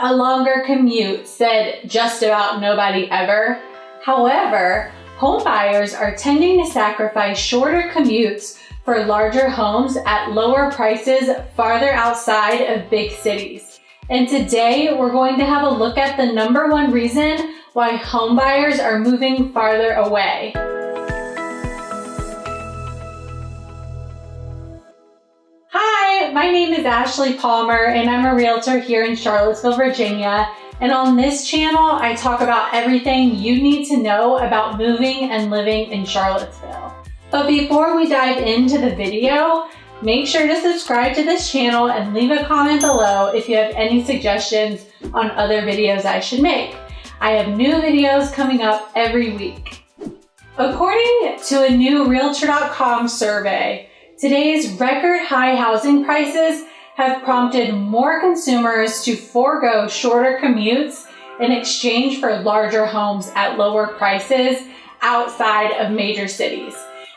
a longer commute, said just about nobody ever. However, home buyers are tending to sacrifice shorter commutes for larger homes at lower prices farther outside of big cities. And today we're going to have a look at the number one reason why home buyers are moving farther away. My name is Ashley Palmer and I'm a realtor here in Charlottesville, Virginia. And on this channel, I talk about everything you need to know about moving and living in Charlottesville. But before we dive into the video, make sure to subscribe to this channel and leave a comment below if you have any suggestions on other videos I should make. I have new videos coming up every week. According to a new Realtor.com survey, today's record high housing prices have prompted more consumers to forego shorter commutes in exchange for larger homes at lower prices outside of major cities.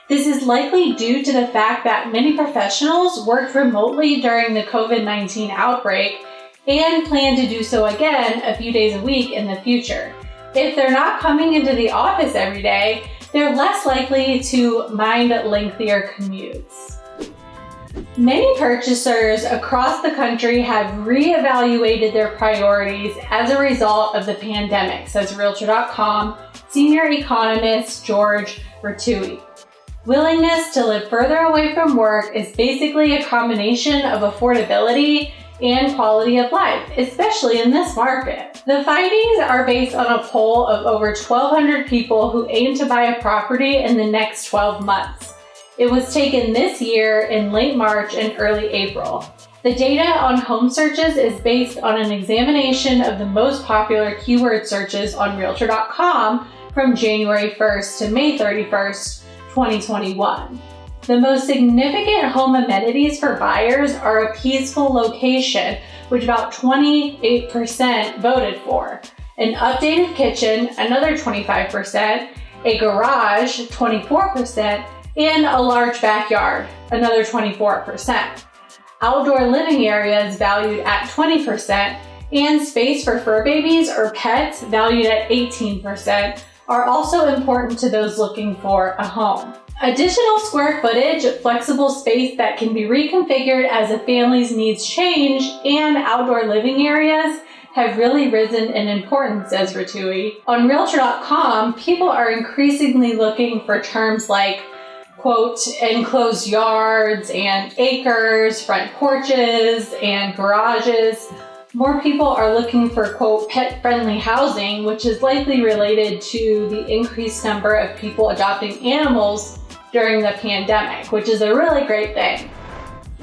This is likely due to the fact that many professionals worked remotely during the COVID-19 outbreak and plan to do so again a few days a week in the future. If they're not coming into the office every day, they're less likely to mind lengthier commutes. Many purchasers across the country have reevaluated their priorities as a result of the pandemic, says Realtor.com senior economist George Ratiu. Willingness to live further away from work is basically a combination of affordability and quality of life, especially in this market. The findings are based on a poll of over 1,200 people who aim to buy a property in the next 12 months. It was taken this year in late March and early April. The data on home searches is based on an examination of the most popular keyword searches on Realtor.com from January 1st to May 31st, 2021. The most significant home amenities for buyers are a peaceful location, which about 28% voted for, an updated kitchen, another 25%, a garage, 24%, and a large backyard, another 24%. Outdoor living areas valued at 20% and space for fur babies or pets valued at 18% are also important to those looking for a home. Additional square footage, flexible space that can be reconfigured as a family's needs change, and outdoor living areas have really risen in importance, says Ratiu. On Realtor.com, people are increasingly looking for terms like quote, enclosed yards and acres, front porches and garages. More people are looking for, quote, pet-friendly housing, which is likely related to the increased number of people adopting animals during the pandemic, which is a really great thing.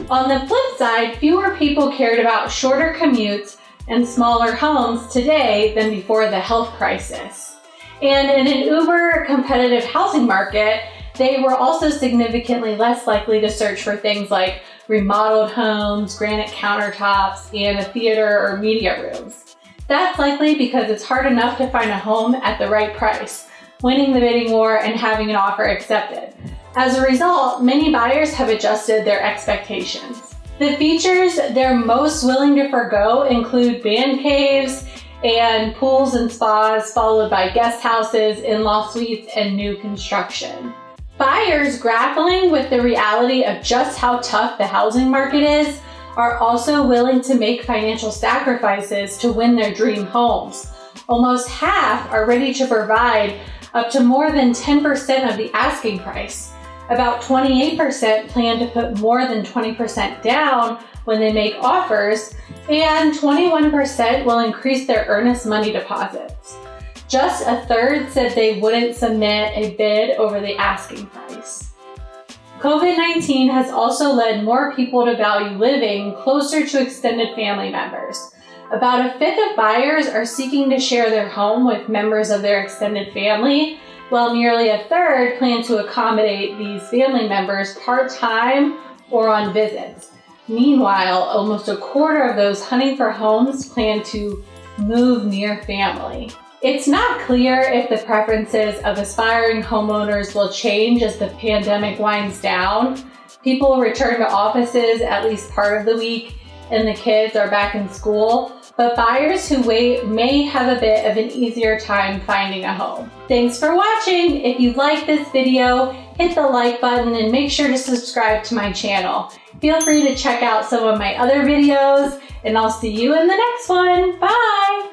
On the flip side, fewer people cared about shorter commutes and smaller homes today than before the health crisis. And in an uber competitive housing market, they were also significantly less likely to search for things like remodeled homes, granite countertops, and a theater or media rooms. That's likely because it's hard enough to find a home at the right price, winning the bidding war and having an offer accepted. As a result, many buyers have adjusted their expectations. The features they're most willing to forego include band caves and pools and spas, followed by guest houses, in-law suites, and new construction. Buyers grappling with the reality of just how tough the housing market is are also willing to make financial sacrifices to win their dream homes. Almost half are ready to provide up to more than 10% of the asking price. About 28% plan to put more than 20% down when they make offers, and 21% will increase their earnest money deposits. Just a third said they wouldn't submit a bid over the asking price. COVID-19 has also led more people to value living closer to extended family members. About a fifth of buyers are seeking to share their home with members of their extended family, while nearly a third plan to accommodate these family members part-time or on visits. Meanwhile, almost a quarter of those hunting for homes plan to move near family. It's not clear if the preferences of aspiring homeowners will change as the pandemic winds down. People return to offices at least part of the week, and the kids are back in school, but buyers who wait may have a bit of an easier time finding a home. Thanks for watching. If you like this video, hit the like button and make sure to subscribe to my channel. Feel free to check out some of my other videos and I'll see you in the next one. Bye!